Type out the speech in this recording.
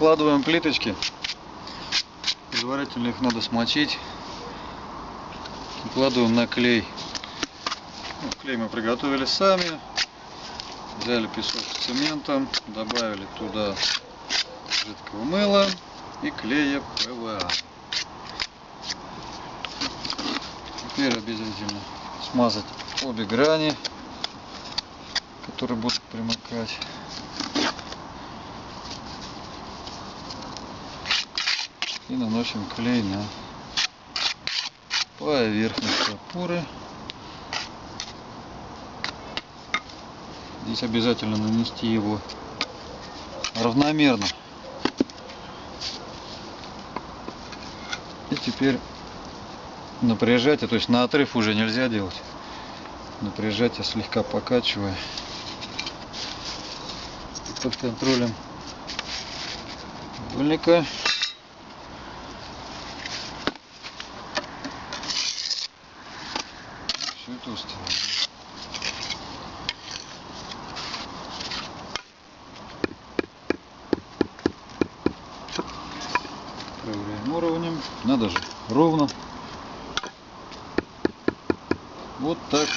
Выкладываем плиточки. Предварительно их надо смочить. Укладываем на клей. Клей мы приготовили сами. Взяли песок с цементом, добавили туда жидкого мыла и клея ПВА. Теперь обязательно смазать обе грани, которые будут примыкать. И наносим клей на поверхность опоры. Здесь обязательно нанести его равномерно. И теперь напряжать, то есть на отрыв уже нельзя делать. Напряжать я слегка покачивая. Под контролем дульника. Устраивает. Проверяем уровнем. Надо же ровно. Вот так